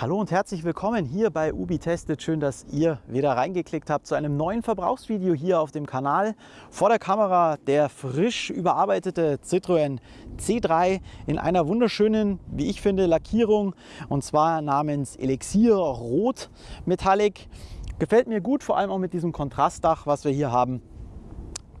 Hallo und herzlich willkommen hier bei Ubi Testet. Schön, dass ihr wieder reingeklickt habt zu einem neuen Verbrauchsvideo hier auf dem Kanal. Vor der Kamera der frisch überarbeitete Citroën C3 in einer wunderschönen, wie ich finde, Lackierung und zwar namens Elixier Rot Metallic. Gefällt mir gut, vor allem auch mit diesem Kontrastdach, was wir hier haben.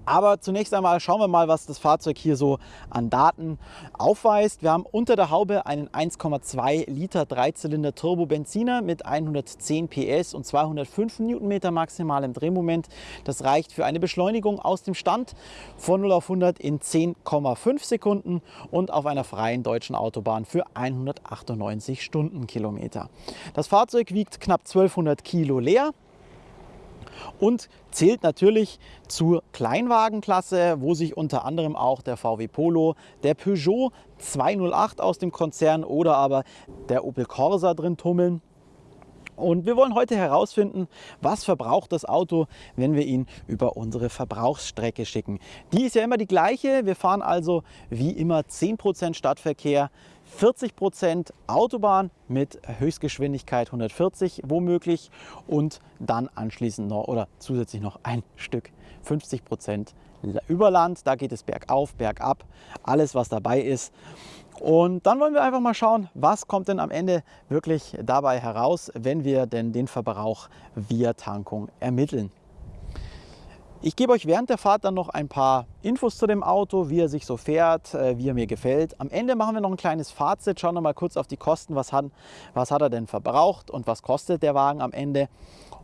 Aber zunächst einmal schauen wir mal, was das Fahrzeug hier so an Daten aufweist. Wir haben unter der Haube einen 1,2 Liter Dreizylinder Turbo Benziner mit 110 PS und 205 Newtonmeter maximalem Drehmoment. Das reicht für eine Beschleunigung aus dem Stand von 0 auf 100 in 10,5 Sekunden und auf einer freien deutschen Autobahn für 198 Stundenkilometer. Das Fahrzeug wiegt knapp 1200 Kilo leer und zählt natürlich zur Kleinwagenklasse, wo sich unter anderem auch der VW Polo, der Peugeot 208 aus dem Konzern oder aber der Opel Corsa drin tummeln. Und wir wollen heute herausfinden, was verbraucht das Auto, wenn wir ihn über unsere Verbrauchsstrecke schicken. Die ist ja immer die gleiche. Wir fahren also wie immer 10% Stadtverkehr, 40% Autobahn mit Höchstgeschwindigkeit 140 womöglich und dann anschließend noch oder zusätzlich noch ein Stück 50% Überland. Da geht es bergauf, bergab, alles was dabei ist. Und dann wollen wir einfach mal schauen, was kommt denn am Ende wirklich dabei heraus, wenn wir denn den Verbrauch via Tankung ermitteln. Ich gebe euch während der Fahrt dann noch ein paar Infos zu dem Auto, wie er sich so fährt, äh, wie er mir gefällt. Am Ende machen wir noch ein kleines Fazit, schauen wir mal kurz auf die Kosten, was hat, was hat er denn verbraucht und was kostet der Wagen am Ende.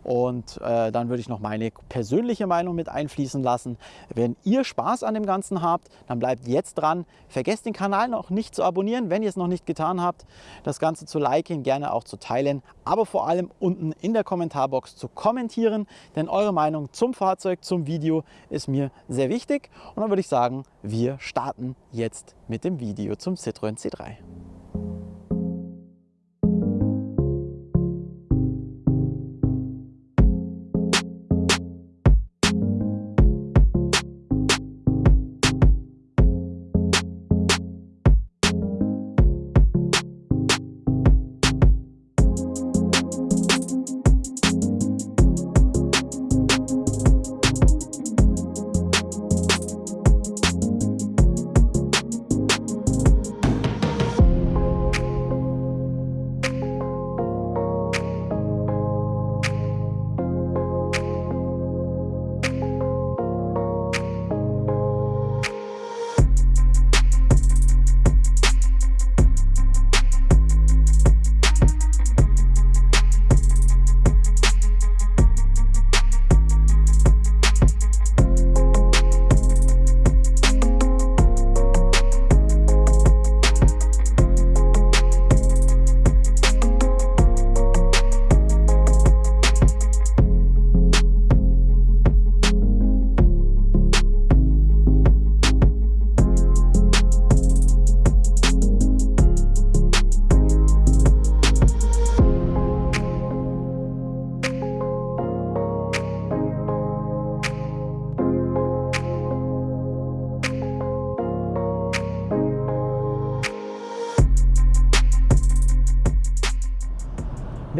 Und äh, dann würde ich noch meine persönliche Meinung mit einfließen lassen. Wenn ihr Spaß an dem Ganzen habt, dann bleibt jetzt dran. Vergesst den Kanal noch nicht zu abonnieren, wenn ihr es noch nicht getan habt. Das Ganze zu liken, gerne auch zu teilen, aber vor allem unten in der Kommentarbox zu kommentieren, denn eure Meinung zum Fahrzeug, zum Video ist mir sehr wichtig. Und dann würde ich sagen, wir starten jetzt mit dem Video zum Citroën C3.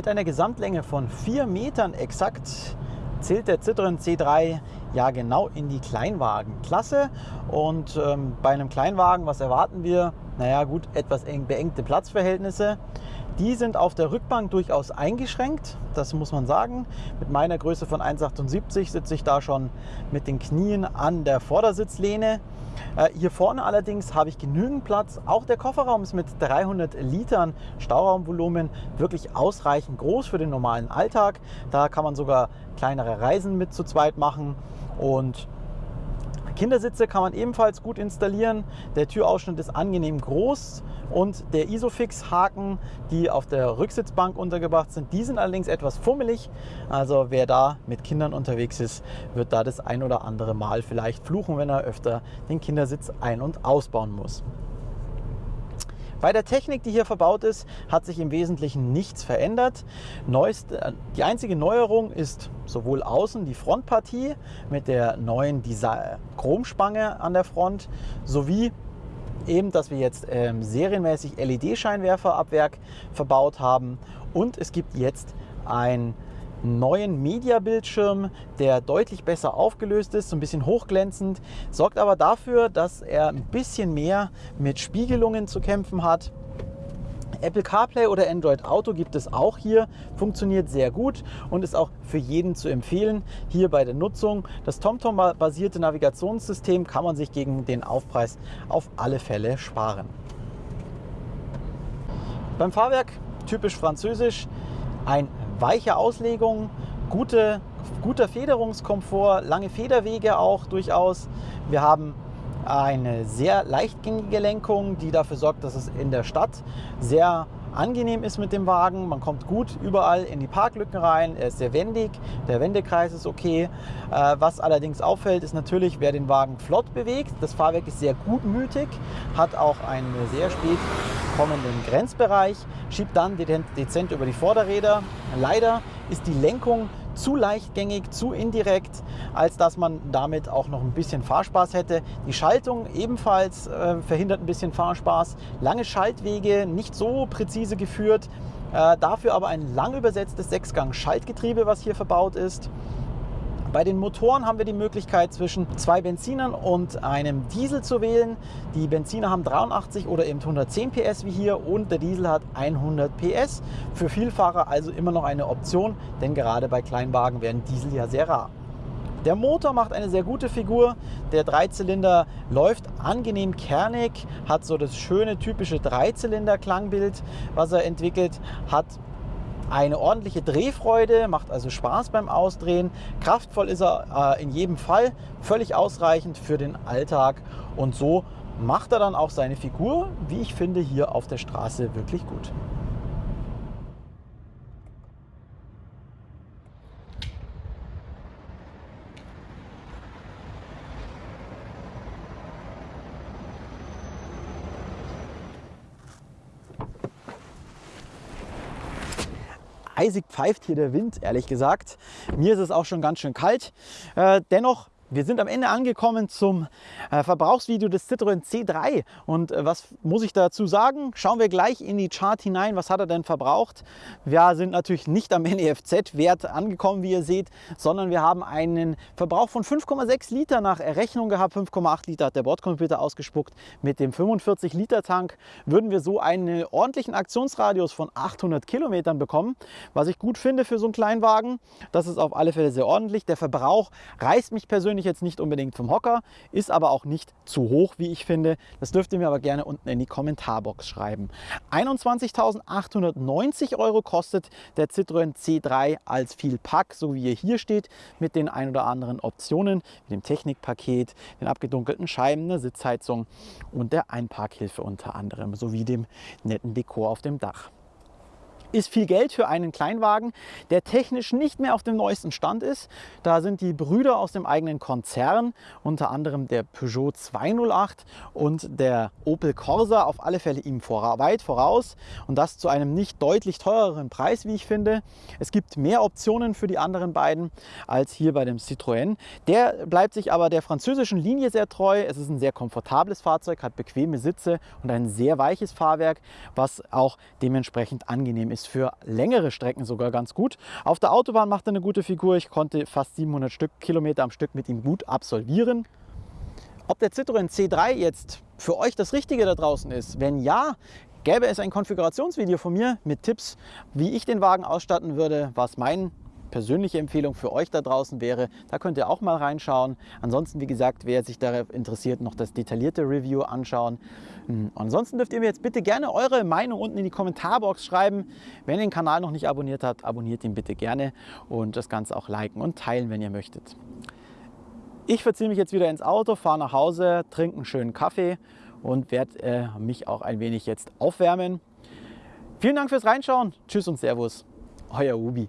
Mit einer Gesamtlänge von 4 Metern exakt zählt der Citroën C3 ja genau in die Kleinwagenklasse. Und ähm, bei einem Kleinwagen, was erwarten wir? Naja gut, etwas eng, beengte Platzverhältnisse. Die sind auf der Rückbank durchaus eingeschränkt, das muss man sagen. Mit meiner Größe von 1,78 sitze ich da schon mit den Knien an der Vordersitzlehne. Äh, hier vorne allerdings habe ich genügend Platz. Auch der Kofferraum ist mit 300 Litern Stauraumvolumen wirklich ausreichend groß für den normalen Alltag. Da kann man sogar kleinere Reisen mit zu zweit machen und Kindersitze kann man ebenfalls gut installieren. Der Türausschnitt ist angenehm groß und der Isofix-Haken, die auf der Rücksitzbank untergebracht sind, die sind allerdings etwas fummelig. Also wer da mit Kindern unterwegs ist, wird da das ein oder andere Mal vielleicht fluchen, wenn er öfter den Kindersitz ein- und ausbauen muss. Bei der Technik, die hier verbaut ist, hat sich im Wesentlichen nichts verändert. Neuest, äh, die einzige Neuerung ist sowohl außen die Frontpartie mit der neuen Chromspange an der Front sowie eben, dass wir jetzt ähm, serienmäßig LED-Scheinwerfer ab Werk verbaut haben und es gibt jetzt ein neuen Media-Bildschirm, der deutlich besser aufgelöst ist, so ein bisschen hochglänzend, sorgt aber dafür, dass er ein bisschen mehr mit Spiegelungen zu kämpfen hat. Apple CarPlay oder Android Auto gibt es auch hier, funktioniert sehr gut und ist auch für jeden zu empfehlen hier bei der Nutzung. Das TomTom-basierte Navigationssystem kann man sich gegen den Aufpreis auf alle Fälle sparen. Beim Fahrwerk typisch französisch, ein weiche Auslegung, gute, guter Federungskomfort, lange Federwege auch durchaus. Wir haben eine sehr leichtgängige Lenkung, die dafür sorgt, dass es in der Stadt sehr angenehm ist mit dem Wagen. Man kommt gut überall in die Parklücken rein. Er ist sehr wendig. Der Wendekreis ist okay. Äh, was allerdings auffällt, ist natürlich, wer den Wagen flott bewegt. Das Fahrwerk ist sehr gutmütig, hat auch einen sehr spät kommenden Grenzbereich, schiebt dann dezent über die Vorderräder. Leider ist die Lenkung zu leichtgängig, zu indirekt, als dass man damit auch noch ein bisschen Fahrspaß hätte. Die Schaltung ebenfalls äh, verhindert ein bisschen Fahrspaß. Lange Schaltwege, nicht so präzise geführt. Äh, dafür aber ein lang übersetztes Sechsgang-Schaltgetriebe, was hier verbaut ist. Bei den Motoren haben wir die Möglichkeit zwischen zwei Benzinern und einem Diesel zu wählen. Die Benziner haben 83 oder eben 110 PS wie hier und der Diesel hat 100 PS. Für Vielfahrer also immer noch eine Option, denn gerade bei Kleinwagen werden Diesel ja sehr rar. Der Motor macht eine sehr gute Figur. Der Dreizylinder läuft angenehm kernig, hat so das schöne typische Dreizylinder-Klangbild, was er entwickelt, hat eine ordentliche Drehfreude, macht also Spaß beim Ausdrehen. Kraftvoll ist er äh, in jedem Fall, völlig ausreichend für den Alltag und so macht er dann auch seine Figur, wie ich finde, hier auf der Straße wirklich gut. Eisig pfeift hier der Wind, ehrlich gesagt. Mir ist es auch schon ganz schön kalt. Äh, dennoch wir sind am Ende angekommen zum äh, Verbrauchsvideo des Citroën C3 und äh, was muss ich dazu sagen? Schauen wir gleich in die Chart hinein, was hat er denn verbraucht? Wir sind natürlich nicht am NEFZ-Wert angekommen, wie ihr seht, sondern wir haben einen Verbrauch von 5,6 Liter nach Errechnung gehabt. 5,8 Liter hat der Bordcomputer ausgespuckt. Mit dem 45 Liter Tank würden wir so einen ordentlichen Aktionsradius von 800 Kilometern bekommen, was ich gut finde für so einen Kleinwagen. Das ist auf alle Fälle sehr ordentlich. Der Verbrauch reißt mich persönlich ich jetzt nicht unbedingt vom Hocker, ist aber auch nicht zu hoch, wie ich finde. Das dürft ihr mir aber gerne unten in die Kommentarbox schreiben. 21.890 Euro kostet der Citroën C3 als viel Pack, so wie er hier steht, mit den ein oder anderen Optionen, mit dem Technikpaket, den abgedunkelten Scheiben, der Sitzheizung und der Einparkhilfe unter anderem, sowie dem netten Dekor auf dem Dach ist viel Geld für einen Kleinwagen, der technisch nicht mehr auf dem neuesten Stand ist. Da sind die Brüder aus dem eigenen Konzern, unter anderem der Peugeot 208 und der Opel Corsa auf alle Fälle ihm vor, weit voraus und das zu einem nicht deutlich teureren Preis, wie ich finde. Es gibt mehr Optionen für die anderen beiden als hier bei dem Citroën. Der bleibt sich aber der französischen Linie sehr treu. Es ist ein sehr komfortables Fahrzeug, hat bequeme Sitze und ein sehr weiches Fahrwerk, was auch dementsprechend angenehm ist ist für längere Strecken sogar ganz gut. Auf der Autobahn macht er eine gute Figur. Ich konnte fast 700 Stück, Kilometer am Stück mit ihm gut absolvieren. Ob der Citroën C3 jetzt für euch das Richtige da draußen ist? Wenn ja, gäbe es ein Konfigurationsvideo von mir mit Tipps, wie ich den Wagen ausstatten würde, was mein persönliche Empfehlung für euch da draußen wäre. Da könnt ihr auch mal reinschauen. Ansonsten, wie gesagt, wer sich darauf interessiert, noch das detaillierte Review anschauen. Hm, ansonsten dürft ihr mir jetzt bitte gerne eure Meinung unten in die Kommentarbox schreiben. Wenn ihr den Kanal noch nicht abonniert habt, abonniert ihn bitte gerne und das Ganze auch liken und teilen, wenn ihr möchtet. Ich verziehe mich jetzt wieder ins Auto, fahre nach Hause, trinke einen schönen Kaffee und werde äh, mich auch ein wenig jetzt aufwärmen. Vielen Dank fürs Reinschauen. Tschüss und Servus. Euer Ubi.